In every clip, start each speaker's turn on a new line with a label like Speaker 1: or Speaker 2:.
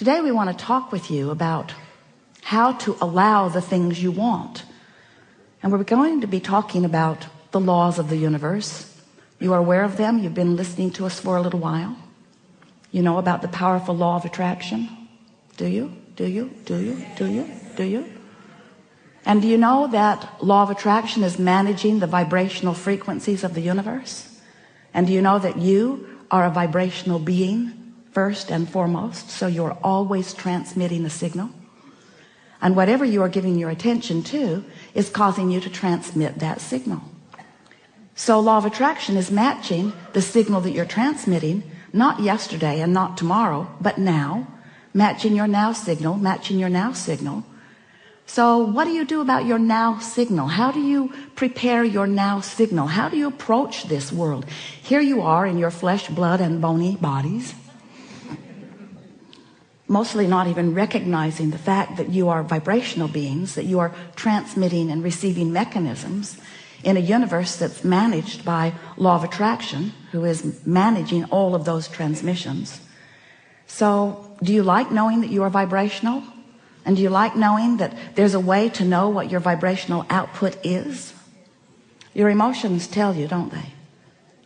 Speaker 1: today we want to talk with you about how to allow the things you want. And we're going to be talking about the laws of the universe. You are aware of them. You've been listening to us for a little while. You know about the powerful law of attraction. Do you? Do you? Do you? Do you? Do you? And do you know that law of attraction is managing the vibrational frequencies of the universe? And do you know that you are a vibrational being first and foremost so you're always transmitting a signal. And whatever you are giving your attention to is causing you to transmit that signal. So law of attraction is matching the signal that you're transmitting not yesterday and not tomorrow but now matching your now signal matching your now signal. So what do you do about your now signal? How do you prepare your now signal? How do you approach this world? Here you are in your flesh blood and bony bodies mostly not even recognizing the fact that you are vibrational beings that you are transmitting and receiving mechanisms in a universe that's managed by law of attraction who is managing all of those transmissions. So do you like knowing that you are vibrational? And do you like knowing that there's a way to know what your vibrational output is? Your emotions tell you don't they?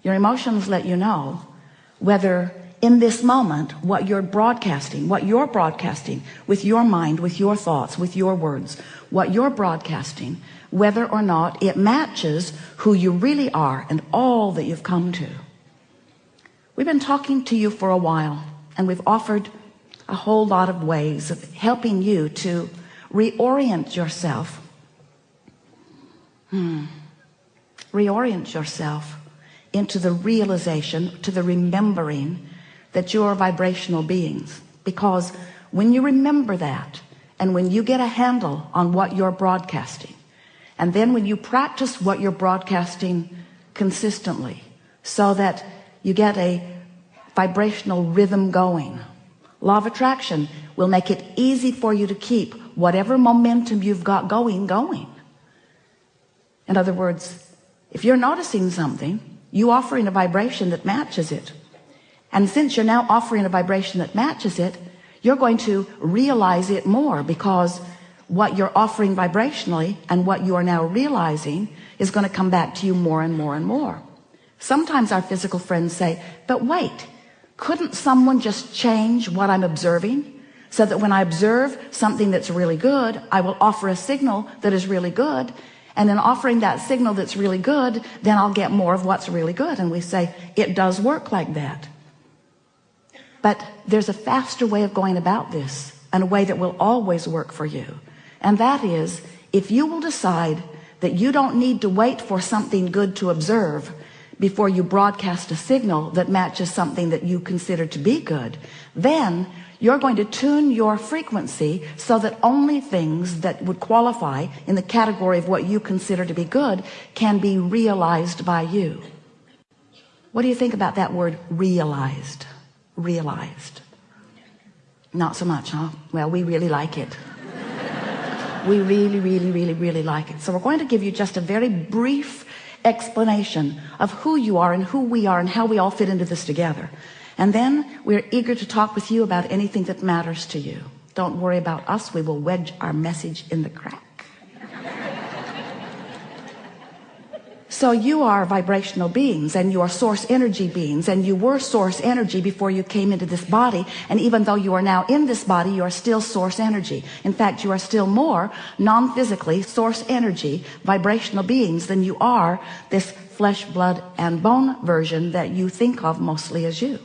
Speaker 1: Your emotions let you know whether in this moment what you're broadcasting what you're broadcasting with your mind with your thoughts with your words what you're broadcasting whether or not it matches who you really are and all that you've come to we've been talking to you for a while and we've offered a whole lot of ways of helping you to reorient yourself hmm. reorient yourself into the realization to the remembering that you are vibrational beings. Because when you remember that and when you get a handle on what you're broadcasting and then when you practice what you're broadcasting consistently so that you get a vibrational rhythm going law of attraction will make it easy for you to keep whatever momentum you've got going going. In other words if you're noticing something you offering a vibration that matches it and since you're now offering a vibration that matches it you're going to realize it more because what you're offering vibrationally and what you are now realizing is going to come back to you more and more and more. Sometimes our physical friends say but wait couldn't someone just change what I'm observing so that when I observe something that's really good I will offer a signal that is really good and then offering that signal that's really good then I'll get more of what's really good? And we say it does work like that but there's a faster way of going about this and a way that will always work for you. And that is if you will decide that you don't need to wait for something good to observe before you broadcast a signal that matches something that you consider to be good then you're going to tune your frequency so that only things that would qualify in the category of what you consider to be good can be realized by you. What do you think about that word realized realized. Not so much huh? Well we really like it. We really really really really like it. So we're going to give you just a very brief explanation of who you are and who we are and how we all fit into this together. And then we're eager to talk with you about anything that matters to you. Don't worry about us. We will wedge our message in the crack so you are vibrational beings and you are source energy beings and you were source energy before you came into this body. And even though you are now in this body you are still source energy. In fact you are still more non-physically source energy vibrational beings than you are this flesh blood and bone version that you think of mostly as you.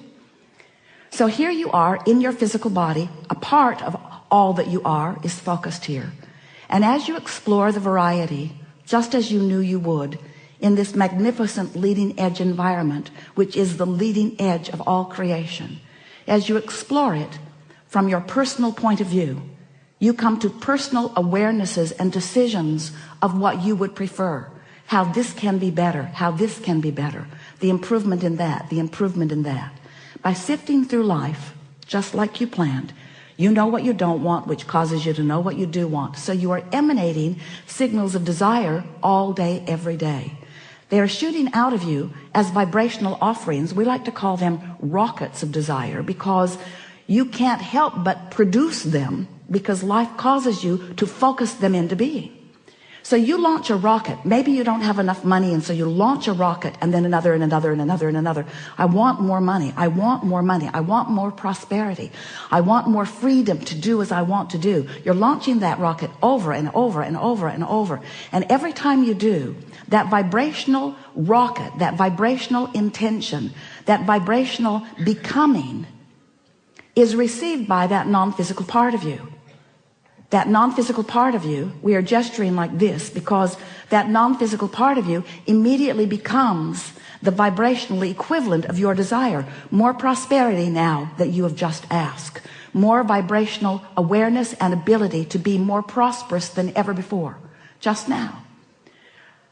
Speaker 1: So here you are in your physical body a part of all that you are is focused here. And as you explore the variety just as you knew you would in this magnificent leading edge environment which is the leading edge of all creation. As you explore it from your personal point of view you come to personal awarenesses and decisions of what you would prefer. How this can be better how this can be better. The improvement in that the improvement in that. By sifting through life just like you planned you know what you don't want which causes you to know what you do want. So you are emanating signals of desire all day every day they are shooting out of you as vibrational offerings. We like to call them rockets of desire because you can't help but produce them because life causes you to focus them into being so you launch a rocket. Maybe you don't have enough money and so you launch a rocket and then another and another and another and another. I want more money. I want more money. I want more prosperity. I want more freedom to do as I want to do. You're launching that rocket over and over and over and over. And every time you do that vibrational rocket that vibrational intention that vibrational becoming is received by that non-physical part of you that non-physical part of you we are gesturing like this because that non-physical part of you immediately becomes the vibrational equivalent of your desire. More prosperity now that you have just asked. More vibrational awareness and ability to be more prosperous than ever before. Just now.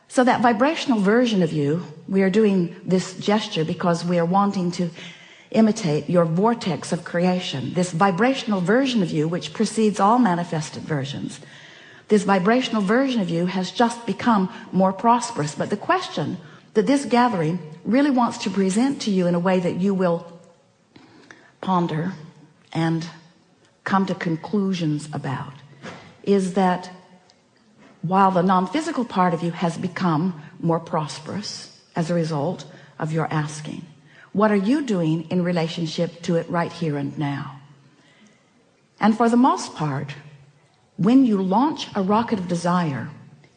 Speaker 1: So that vibrational version of you we are doing this gesture because we are wanting to imitate your vortex of creation this vibrational version of you which precedes all manifested versions. This vibrational version of you has just become more prosperous but the question that this gathering really wants to present to you in a way that you will ponder and come to conclusions about is that while the non-physical part of you has become more prosperous as a result of your asking what are you doing in relationship to it right here and now? And for the most part when you launch a rocket of desire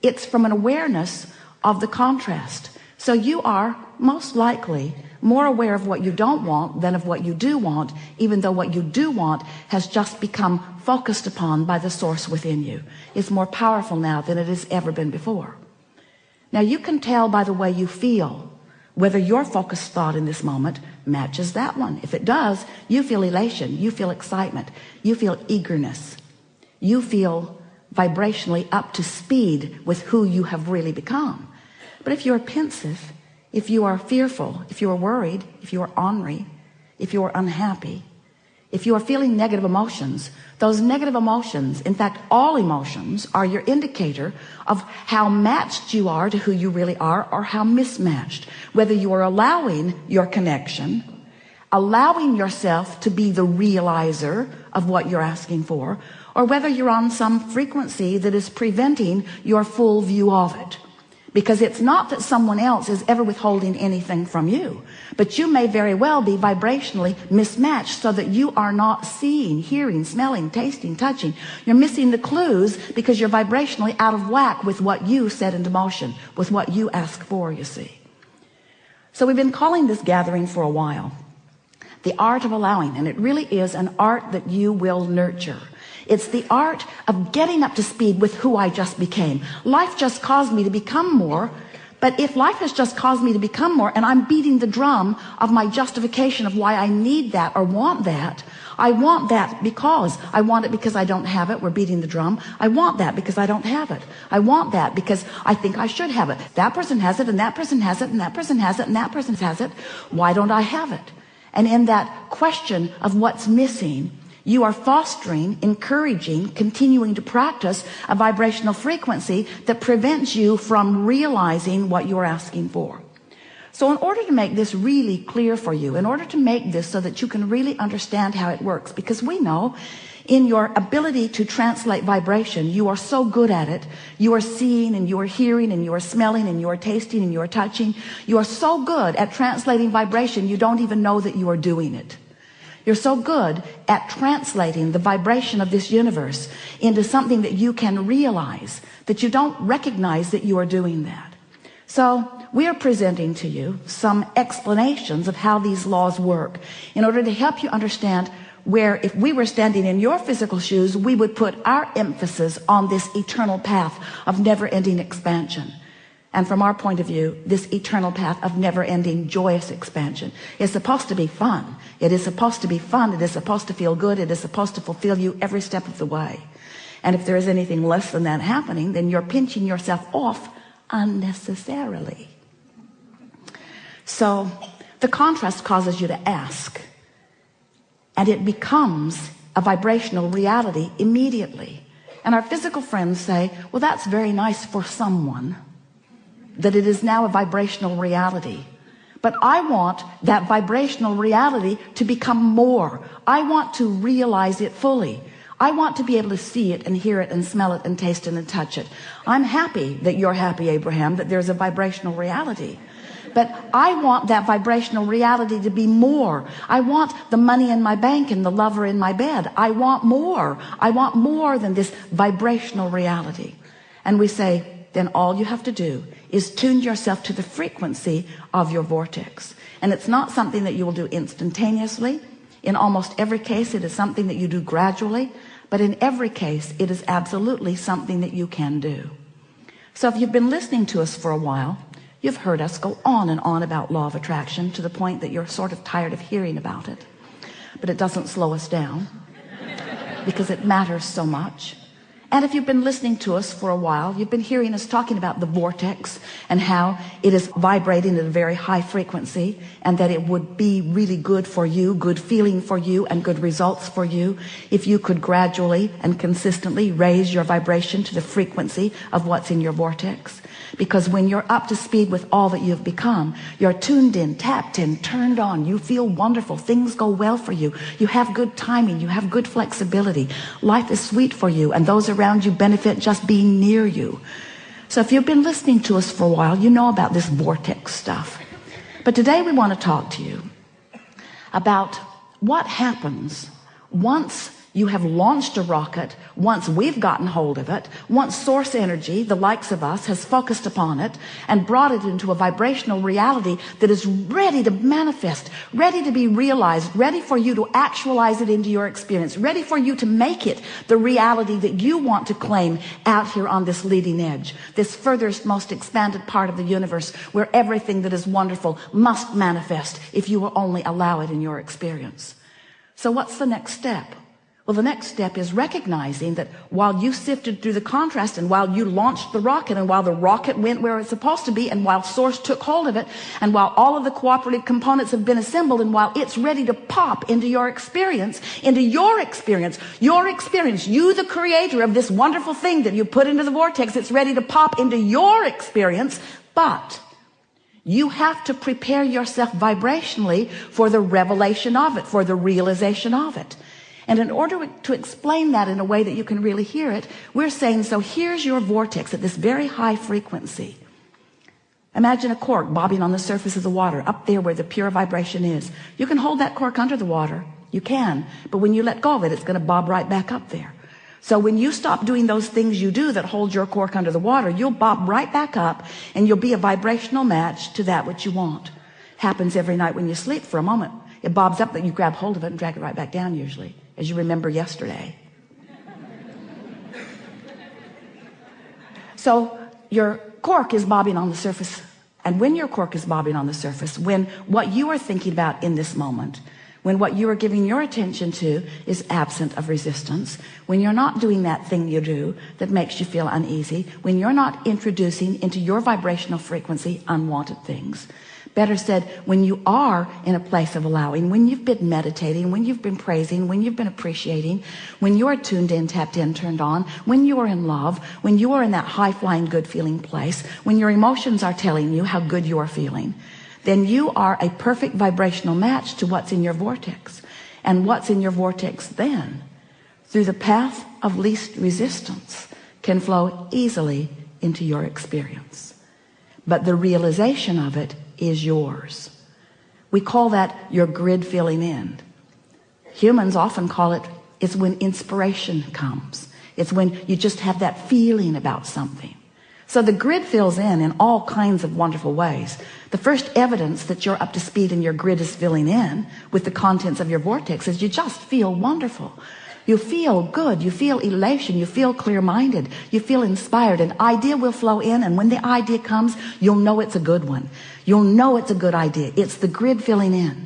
Speaker 1: it's from an awareness of the contrast. So you are most likely more aware of what you don't want than of what you do want even though what you do want has just become focused upon by the source within you. It's more powerful now than it has ever been before. Now you can tell by the way you feel whether your focused thought in this moment matches that one. If it does you feel elation you feel excitement you feel eagerness. You feel vibrationally up to speed with who you have really become. But if you're pensive if you are fearful if you are worried if you are ornery if you are unhappy if you are feeling negative emotions those negative emotions in fact all emotions are your indicator of how matched you are to who you really are or how mismatched. Whether you are allowing your connection allowing yourself to be the realizer of what you're asking for or whether you're on some frequency that is preventing your full view of it because it's not that someone else is ever withholding anything from you but you may very well be vibrationally mismatched so that you are not seeing hearing smelling tasting touching. You're missing the clues because you're vibrationally out of whack with what you set into motion with what you ask for you see. So we've been calling this gathering for a while. The art of allowing and it really is an art that you will nurture it's the art of getting up to speed with who I just became. Life just caused me to become more. But if life has just caused me to become more and I'm beating the drum of my justification of why I need that or want that, I want that because I want it because I don't have it. We're beating the drum. I want that because I don't have it. I want that because I think I should have it. That person has it and that person has it and that person has it and that person has it. Why don't I have it? And in that question of what's missing, you are fostering encouraging continuing to practice a vibrational frequency that prevents you from realizing what you're asking for. So in order to make this really clear for you in order to make this so that you can really understand how it works because we know in your ability to translate vibration you are so good at it. You are seeing and you are hearing and you are smelling and you are tasting and you are touching. You are so good at translating vibration you don't even know that you are doing it you're so good at translating the vibration of this universe into something that you can realize that you don't recognize that you are doing that. So we are presenting to you some explanations of how these laws work in order to help you understand where if we were standing in your physical shoes, we would put our emphasis on this eternal path of never ending expansion. And from our point of view, this eternal path of never ending joyous expansion is supposed to be fun. It is supposed to be fun. It is supposed to feel good. It is supposed to fulfill you every step of the way. And if there is anything less than that happening, then you're pinching yourself off unnecessarily. So the contrast causes you to ask and it becomes a vibrational reality immediately. And our physical friends say, well, that's very nice for someone that it is now a vibrational reality. But I want that vibrational reality to become more. I want to realize it fully. I want to be able to see it and hear it and smell it and taste it and touch it. I'm happy that you're happy Abraham that there's a vibrational reality. But I want that vibrational reality to be more. I want the money in my bank and the lover in my bed. I want more. I want more than this vibrational reality. And we say then all you have to do is tune yourself to the frequency of your vortex and it's not something that you will do instantaneously in almost every case it is something that you do gradually but in every case it is absolutely something that you can do so if you've been listening to us for a while You've heard us go on and on about law of attraction to the point that you're sort of tired of hearing about it. But it doesn't slow us down because it matters so much. And if you've been listening to us for a while, you've been hearing us talking about the vortex and how it is vibrating at a very high frequency and that it would be really good for you, good feeling for you and good results for you if you could gradually and consistently raise your vibration to the frequency of what's in your vortex because when you're up to speed with all that you've become you're tuned in tapped in turned on. You feel wonderful. Things go well for you. You have good timing. You have good flexibility. Life is sweet for you and those around you benefit just being near you. So if you've been listening to us for a while you know about this vortex stuff. But today we want to talk to you about what happens once you have launched a rocket. Once we've gotten hold of it once source energy the likes of us has focused upon it and brought it into a vibrational reality that is ready to manifest ready to be realized ready for you to actualize it into your experience ready for you to make it the reality that you want to claim out here on this leading edge this furthest most expanded part of the universe where everything that is wonderful must manifest if you will only allow it in your experience. So what's the next step well, the next step is recognizing that while you sifted through the contrast and while you launched the rocket and while the rocket went where it's supposed to be and while source took hold of it and while all of the cooperative components have been assembled and while it's ready to pop into your experience, into your experience, your experience, you the creator of this wonderful thing that you put into the vortex, it's ready to pop into your experience, but you have to prepare yourself vibrationally for the revelation of it, for the realization of it. And in order to explain that in a way that you can really hear it, we're saying, so here's your vortex at this very high frequency. Imagine a cork bobbing on the surface of the water up there where the pure vibration is. You can hold that cork under the water. You can. But when you let go of it, it's going to bob right back up there. So when you stop doing those things you do that hold your cork under the water, you'll bob right back up and you'll be a vibrational match to that which you want. Happens every night when you sleep for a moment. It bobs up that you grab hold of it and drag it right back down usually as you remember yesterday. So your cork is bobbing on the surface. And when your cork is bobbing on the surface, when what you are thinking about in this moment, when what you are giving your attention to is absent of resistance, when you're not doing that thing you do that makes you feel uneasy, when you're not introducing into your vibrational frequency unwanted things, better said when you are in a place of allowing when you've been meditating when you've been praising when you've been appreciating when you're tuned in tapped in turned on when you are in love when you are in that high-flying good feeling place when your emotions are telling you how good you are feeling then you are a perfect vibrational match to what's in your vortex. And what's in your vortex then through the path of least resistance can flow easily into your experience. But the realization of it is yours. We call that your grid filling in. Humans often call it it's when inspiration comes. It's when you just have that feeling about something. So the grid fills in in all kinds of wonderful ways. The first evidence that you're up to speed and your grid is filling in with the contents of your vortex is you just feel wonderful. You feel good. You feel elation. You feel clear-minded. You feel inspired. An idea will flow in and when the idea comes you'll know it's a good one you'll know it's a good idea it's the grid filling in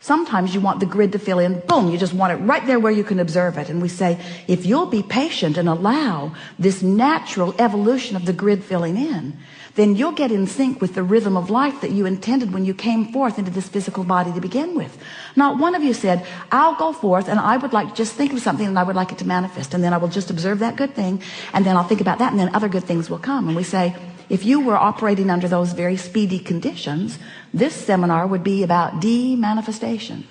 Speaker 1: sometimes you want the grid to fill in boom you just want it right there where you can observe it and we say if you'll be patient and allow this natural evolution of the grid filling in then you'll get in sync with the rhythm of life that you intended when you came forth into this physical body to begin with. Not one of you said, I'll go forth and I would like to just think of something and I would like it to manifest. And then I will just observe that good thing. And then I'll think about that and then other good things will come. And we say, if you were operating under those very speedy conditions this seminar would be about de-manifestation